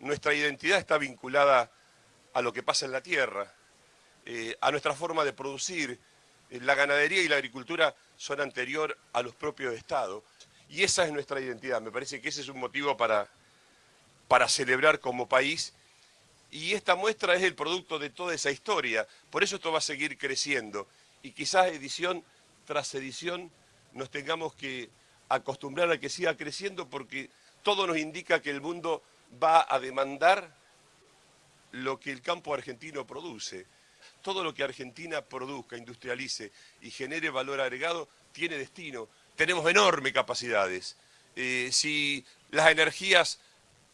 nuestra identidad está vinculada a lo que pasa en la tierra, eh, a nuestra forma de producir. Eh, la ganadería y la agricultura son anterior a los propios estados. Y esa es nuestra identidad. Me parece que ese es un motivo para, para celebrar como país. Y esta muestra es el producto de toda esa historia. Por eso esto va a seguir creciendo. Y quizás edición tras edición nos tengamos que acostumbrar a que siga creciendo porque todo nos indica que el mundo va a demandar lo que el campo argentino produce. Todo lo que Argentina produzca, industrialice y genere valor agregado tiene destino. Tenemos enormes capacidades. Eh, si las energías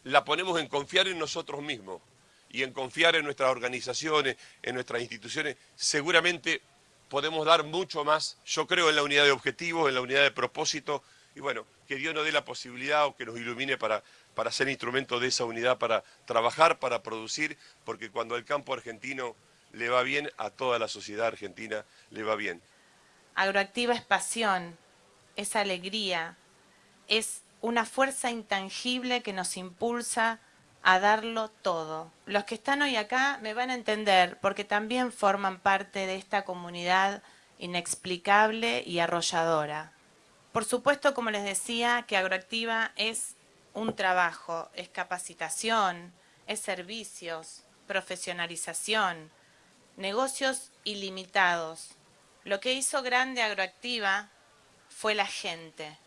las ponemos en confiar en nosotros mismos y en confiar en nuestras organizaciones, en nuestras instituciones, seguramente podemos dar mucho más. Yo creo en la unidad de objetivos, en la unidad de propósito, y bueno, que Dios nos dé la posibilidad o que nos ilumine para, para ser instrumento de esa unidad, para trabajar, para producir, porque cuando el campo argentino le va bien, a toda la sociedad argentina le va bien. Agroactiva es pasión, es alegría, es una fuerza intangible que nos impulsa a darlo todo. Los que están hoy acá me van a entender porque también forman parte de esta comunidad inexplicable y arrolladora. Por supuesto, como les decía, que Agroactiva es un trabajo, es capacitación, es servicios, profesionalización, negocios ilimitados. Lo que hizo grande Agroactiva fue la gente,